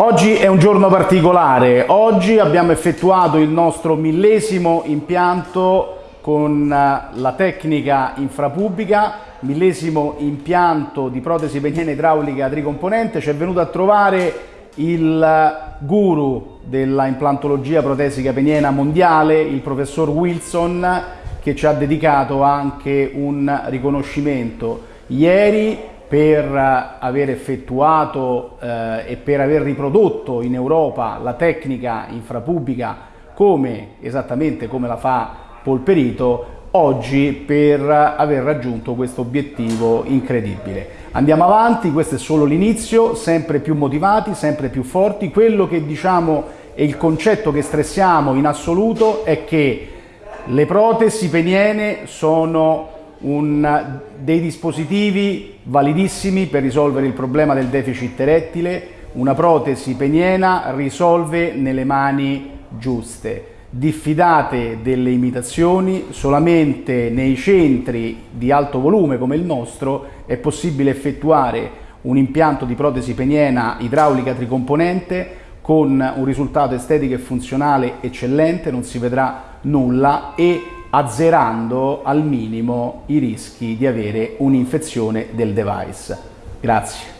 Oggi è un giorno particolare, oggi abbiamo effettuato il nostro millesimo impianto con eh, la tecnica infrapubblica, millesimo impianto di protesi peniene idraulica tricomponente, ci è venuto a trovare il guru della implantologia protesica peniena mondiale, il professor Wilson, che ci ha dedicato anche un riconoscimento. Ieri per aver effettuato eh, e per aver riprodotto in Europa la tecnica infrapubblica come, esattamente come la fa Polperito, oggi per aver raggiunto questo obiettivo incredibile. Andiamo avanti, questo è solo l'inizio, sempre più motivati, sempre più forti. Quello che diciamo e il concetto che stressiamo in assoluto è che le protesi peniene sono un, dei dispositivi validissimi per risolvere il problema del deficit erettile, una protesi peniena risolve nelle mani giuste. Diffidate delle imitazioni, solamente nei centri di alto volume come il nostro è possibile effettuare un impianto di protesi peniena idraulica tricomponente con un risultato estetico e funzionale eccellente, non si vedrà nulla e azzerando al minimo i rischi di avere un'infezione del device. Grazie.